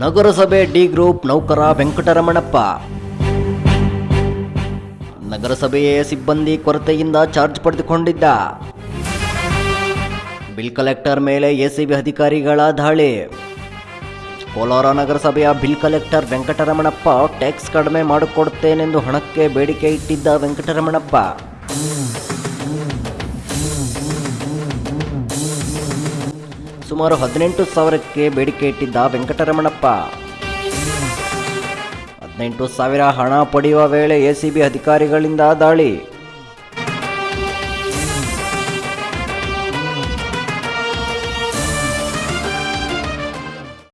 ನಗರಸಭೆ D group ನೌಕರ ವೆಂಕಟರಮಣಪ್ಪ. ನಗರಸಭೆಯ ಸಿಬ್ಬಂದಿ ಕೊರತೆಯಿಂದ ಚಾರ್ಜ್ ಪಡೆದುಕೊಂಡಿದ್ದ. ಬಿಲ್ ಕಲೆಕ್ಟರ್ ಮೇಲೆ ಎಸಿಬಿ ಅಧಿಕಾರಿಗಳ ದಾಳಿ. ಕೋಲಾರ ನಗರಸಭೆಯ ಬಿಲ್ ಕಲೆಕ್ಟರ್ ವೆಂಕಟರಮಣಪ್ಪ, ಟ್ಯಾಕ್ಸ್ ಕಡಿಮೆ ಮಾಡಿಕೊಡುತ್ತೇನೆಂದು ಹಣಕ್ಕೆ ಬೇಡಿಕೆ ಇಟ್ಟಿದ್ದ ವೆಂಕಟರಮಣಪ್ಪ. ಸುಮಾರು ಹದಿನೆಂಟು ಸಾವಿರಕ್ಕೆ ಬೇಡಿಕೆ ಇಟ್ಟಿದ್ದ ವೆಂಕಟರಮಣಪ್ಪ. ಹದಿನೆಂಟು ಸಾವಿರ ಹಣ ಪಡೆಯುವ ವೇಳೆ ಎಸಿಬಿ ಅಧಿಕಾರಿಗಳಿಂದ ದಾಳಿ.